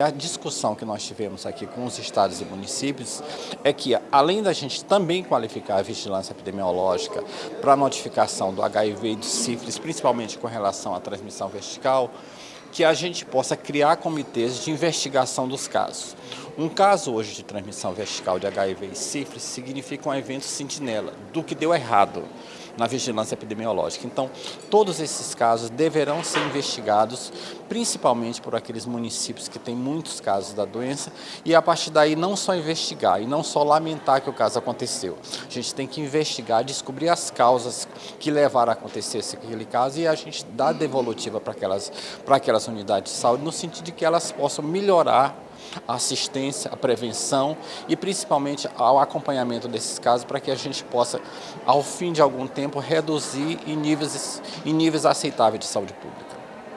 A discussão que nós tivemos aqui com os estados e municípios é que, além da gente também qualificar a vigilância epidemiológica para a notificação do HIV e do sífilis, principalmente com relação à transmissão vertical, que a gente possa criar comitês de investigação dos casos. Um caso hoje de transmissão vertical de HIV e sífilis significa um evento sentinela do que deu errado na vigilância epidemiológica. Então, todos esses casos deverão ser investigados, principalmente por aqueles municípios que têm muitos casos da doença, e a partir daí não só investigar e não só lamentar que o caso aconteceu. A gente tem que investigar, descobrir as causas que levaram a acontecer aquele caso e a gente dar devolutiva para aquelas, para aquelas unidades de saúde, no sentido de que elas possam melhorar a assistência, a prevenção e principalmente ao acompanhamento desses casos para que a gente possa, ao fim de algum tempo, reduzir em níveis, em níveis aceitáveis de saúde pública.